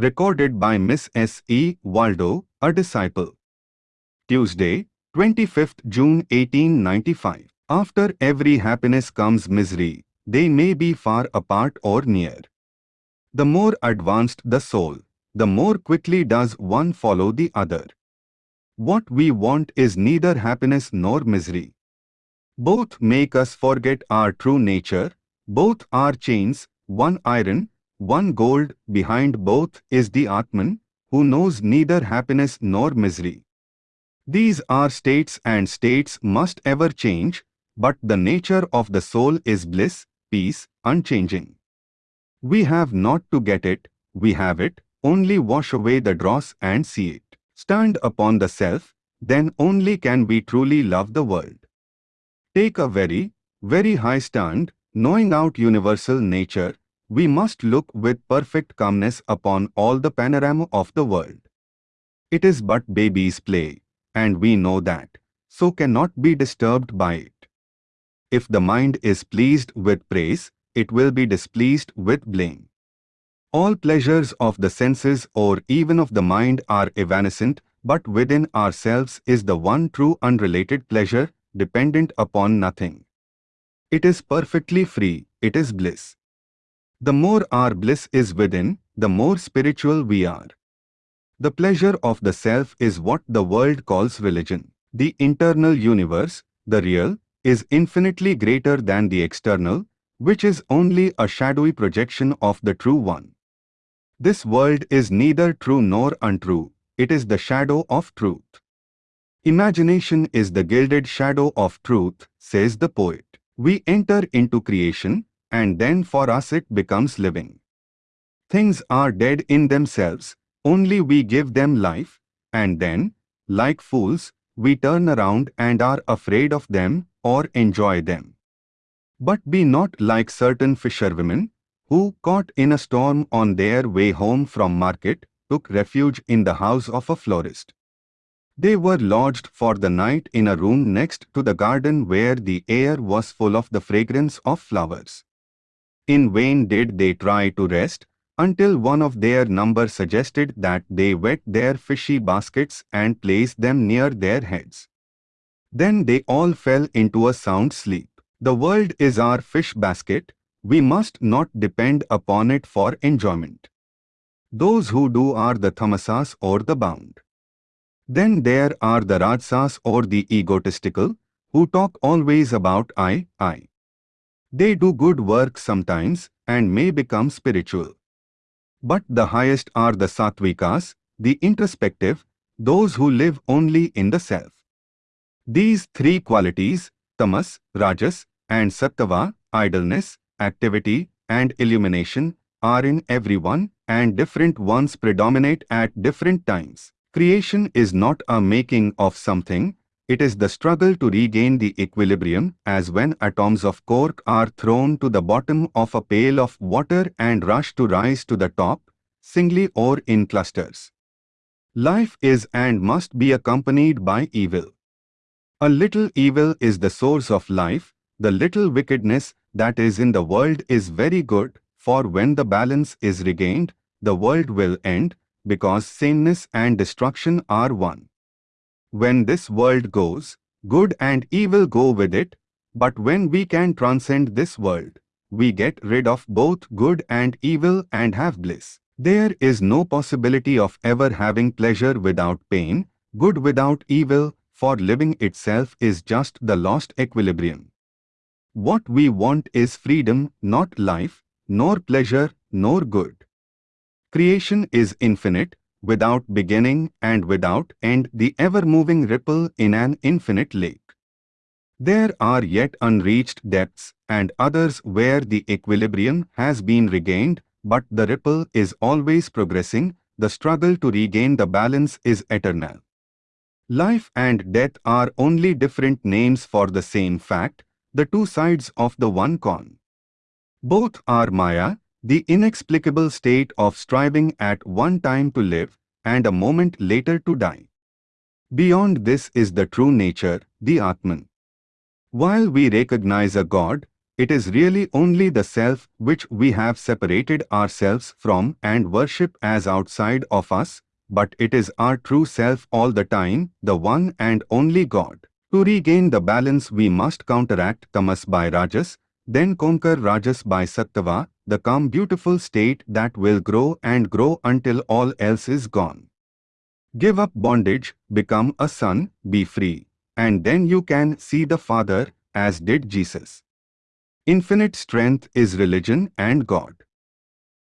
Recorded by Miss S. E. Waldo, a disciple. Tuesday, 25th June 1895. After every happiness comes misery, they may be far apart or near. The more advanced the soul, the more quickly does one follow the other. What we want is neither happiness nor misery. Both make us forget our true nature, both are chains, one iron, one gold, behind both is the Atman, who knows neither happiness nor misery. These are states and states must ever change, but the nature of the soul is bliss, peace, unchanging. We have not to get it, we have it, only wash away the dross and see it. Stand upon the self, then only can we truly love the world. Take a very, very high stand, knowing out universal nature, we must look with perfect calmness upon all the panorama of the world. It is but baby's play, and we know that, so cannot be disturbed by it. If the mind is pleased with praise, it will be displeased with blame. All pleasures of the senses or even of the mind are evanescent, but within ourselves is the one true unrelated pleasure, dependent upon nothing. It is perfectly free, it is bliss. The more our bliss is within, the more spiritual we are. The pleasure of the self is what the world calls religion. The internal universe, the real, is infinitely greater than the external, which is only a shadowy projection of the true one. This world is neither true nor untrue, it is the shadow of truth. Imagination is the gilded shadow of truth, says the poet. We enter into creation, and then for us it becomes living. Things are dead in themselves, only we give them life, and then, like fools, we turn around and are afraid of them or enjoy them. But be not like certain fisherwomen, who, caught in a storm on their way home from market, took refuge in the house of a florist. They were lodged for the night in a room next to the garden where the air was full of the fragrance of flowers. In vain did they try to rest, until one of their number suggested that they wet their fishy baskets and place them near their heads. Then they all fell into a sound sleep. The world is our fish basket, we must not depend upon it for enjoyment. Those who do are the tamasas or the bound. Then there are the rajasas or the egotistical, who talk always about I, I. They do good work sometimes and may become spiritual. But the highest are the sattvikas, the introspective, those who live only in the self. These three qualities, tamas, rajas, and sattva, idleness, activity, and illumination, are in everyone, and different ones predominate at different times. Creation is not a making of something, it is the struggle to regain the equilibrium as when atoms of cork are thrown to the bottom of a pail of water and rush to rise to the top, singly or in clusters. Life is and must be accompanied by evil. A little evil is the source of life, the little wickedness that is in the world is very good, for when the balance is regained, the world will end, because saneness and destruction are one. When this world goes, good and evil go with it, but when we can transcend this world, we get rid of both good and evil and have bliss. There is no possibility of ever having pleasure without pain, good without evil, for living itself is just the lost equilibrium. What we want is freedom, not life, nor pleasure, nor good. Creation is infinite, without beginning and without end the ever-moving ripple in an infinite lake. There are yet unreached depths and others where the equilibrium has been regained, but the ripple is always progressing, the struggle to regain the balance is eternal. Life and death are only different names for the same fact, the two sides of the one coin. Both are Maya, the inexplicable state of striving at one time to live and a moment later to die. Beyond this is the true nature, the Atman. While we recognize a God, it is really only the self which we have separated ourselves from and worship as outside of us, but it is our true self all the time, the one and only God. To regain the balance we must counteract tamas by rajas, then conquer rajas by sattva, the calm beautiful state that will grow and grow until all else is gone. Give up bondage, become a son, be free, and then you can see the Father, as did Jesus. Infinite strength is religion and God.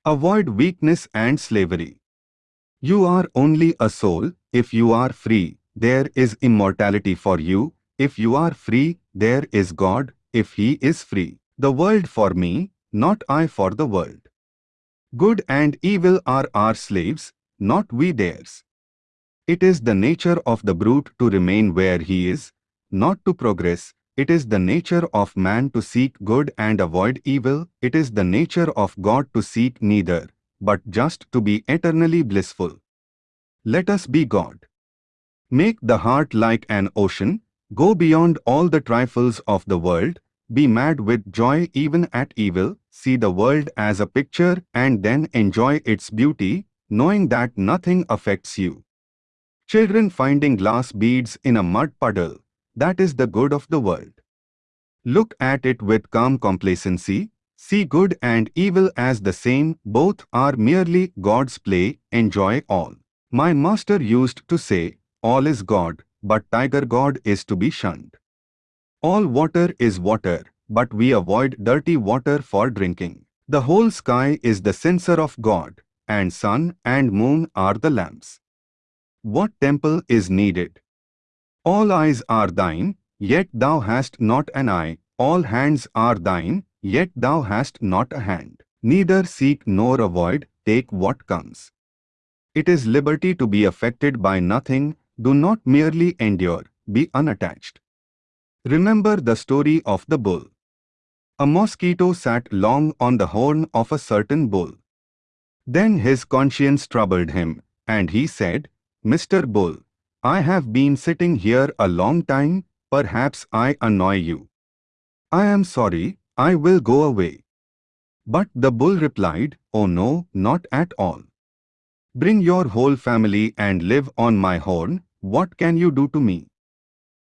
Avoid weakness and slavery. You are only a soul, if you are free, there is immortality for you, if you are free, there is God, if he is free. The world for me, not I for the world. Good and evil are our slaves, not we theirs. It is the nature of the brute to remain where he is, not to progress. It is the nature of man to seek good and avoid evil. It is the nature of God to seek neither, but just to be eternally blissful. Let us be God. Make the heart like an ocean, go beyond all the trifles of the world, be mad with joy even at evil, see the world as a picture and then enjoy its beauty, knowing that nothing affects you. Children finding glass beads in a mud puddle, that is the good of the world. Look at it with calm complacency, see good and evil as the same, both are merely God's play, enjoy all. My master used to say, all is God, but tiger God is to be shunned. All water is water, but we avoid dirty water for drinking. The whole sky is the censer of God, and sun and moon are the lamps. What temple is needed? All eyes are thine, yet thou hast not an eye. All hands are thine, yet thou hast not a hand. Neither seek nor avoid, take what comes. It is liberty to be affected by nothing, do not merely endure, be unattached. Remember the story of the bull. A mosquito sat long on the horn of a certain bull. Then his conscience troubled him, and he said, Mr. Bull, I have been sitting here a long time, perhaps I annoy you. I am sorry, I will go away. But the bull replied, Oh no, not at all. Bring your whole family and live on my horn, what can you do to me?